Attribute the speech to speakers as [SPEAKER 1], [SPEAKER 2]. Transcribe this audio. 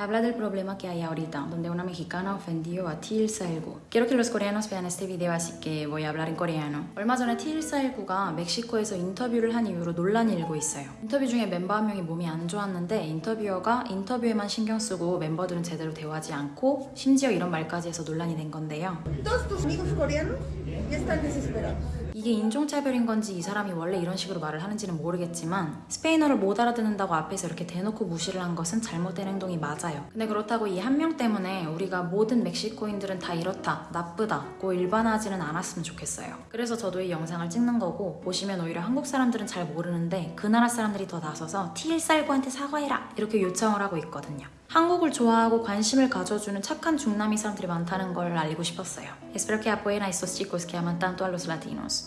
[SPEAKER 1] Habla del problema que hay ahorita, donde una mexicana ofendió a T149. Quiero que los coreanos vean este video, así que voy a hablar en coreano. 얼마 전에 T149가 멕시코에서 인터뷰를 한 이후로 논란이 일고 있어요. 인터뷰 중에 멤버 한 명이 몸이 안 좋았는데 인터뷰어가 인터뷰에만 신경 쓰고 멤버들은 제대로 대화하지 않고 심지어 이런 말까지 해서 논란이 된 건데요. 이게 인종차별인 건지 이 사람이 원래 이런 식으로 말을 하는지는 모르겠지만 스페인어를 못 알아듣는다고 앞에서 이렇게 대놓고 무시를 한 것은 잘못된 행동이 맞아요. 근데 그렇다고 이 한 명 때문에 우리가 모든 멕시코인들은 다 이렇다, 나쁘다고 일반화하지는 않았으면 좋겠어요. 그래서 저도 이 영상을 찍는 거고 보시면 오히려 한국 사람들은 잘 모르는데 그 나라 사람들이 더 나서서 T149한테 사과해라 이렇게 요청을 하고 있거든요. 한국을 좋아하고 관심을 가져주는 착한 중남미 사람들이 많다는 걸 알리고 싶었어요. Espero que apoyen a estos chicos que aman tanto a los latinos.